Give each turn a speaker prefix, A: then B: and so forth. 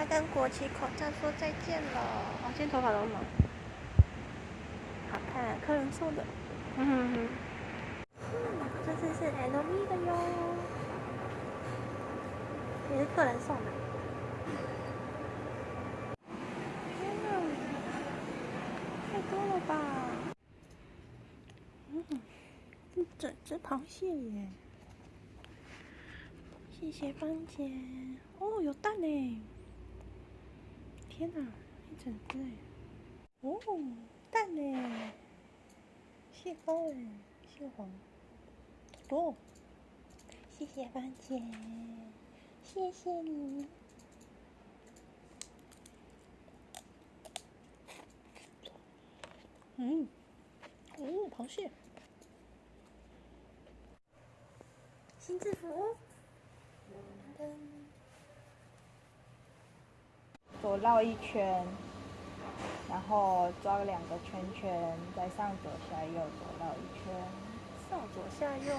A: 他跟国旗口罩说再见了。哦，今天头发都忙。好看，客人送的。嗯哼哼。嗯，这次是 LV 的哟，也是客人送的。天哪，太多了吧？嗯，一整只螃蟹耶！谢谢芳姐。哦，有蛋呢！天哪，一整只哎！哦，蛋呢？蟹膏哎，蟹黄。哦，谢谢芳姐，谢谢你。嗯，哦，螃蟹。新制服。
B: 左绕一圈，然后抓两个圈圈，再上左下右左绕一圈，
A: 上左下右。